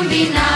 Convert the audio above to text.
combinado.